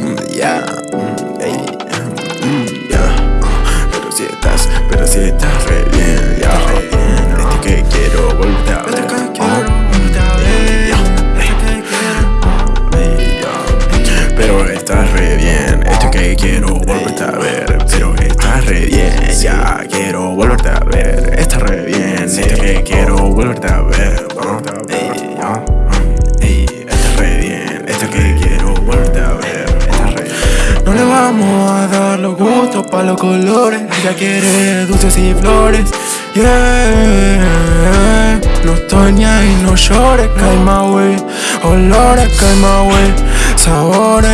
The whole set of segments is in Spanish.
mm, yeah, mm, ey, mm, yeah. Pero si estás, pero si estás re bien, ya, re bien. Este que quiero volverte a ver. Oh, yeah, yeah. Pero estás re bien, este que quiero volverte a ver. Pero estás re bien, ya quiero volverte a ver. Estás re bien, este que quiero volverte a ver. Vamos a dar los gustos pa' los colores. Ella quiere dulces y flores. Yeah. No estoy ni ahí, no llores, cae my way. Olores, cae my way. Sabores.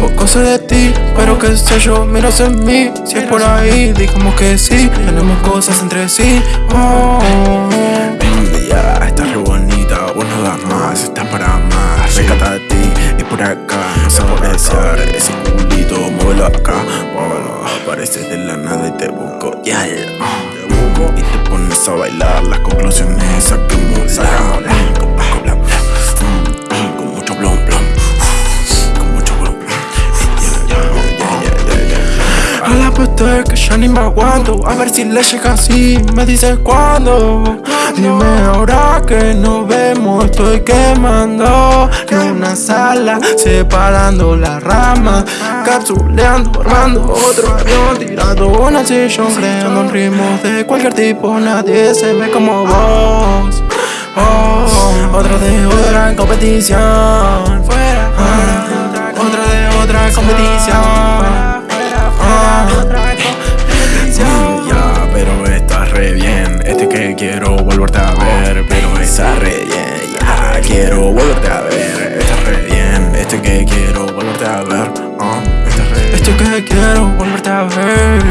Poco sé de ti, pero qué sé yo, miras en mí. Si es por ahí, digamos que sí. Tenemos cosas entre sí. Oh. Ya, estás re bonita, vos no das más, estás para más. Recata a ti, y por acá, apreciar ese culito, muévelo acá. Apareces de la nada y te busco, te busco y te pones a bailar. Las conclusiones saquémoslas. Ya. A la puesta que ya ni me aguanto. A ver si le llega así, me dices cuándo. Dime ahora que nos vemos, estoy quemando. En una sala, separando las ramas Capsuleando, armando otro avión Tirando una sillón, creando un ritmo de cualquier tipo. Nadie se ve como vos. Oh, Otra de otra competición. Ah, Otra de otra competición volverte a ver. Pero estás re bien. Ya, quiero volverte a ver. Estás re bien. Este que quiero volverte a ver. ah, re bien. Esto que quiero volverte a ver.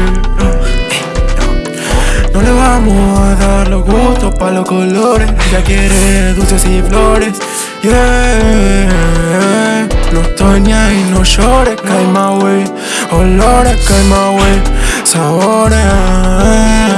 No le vamos a dar los gustos pa' los colores. Ella quiere dulces y flores. No estoy ni ahí, no llores, cae my way. Olores, cae my way. Sabores.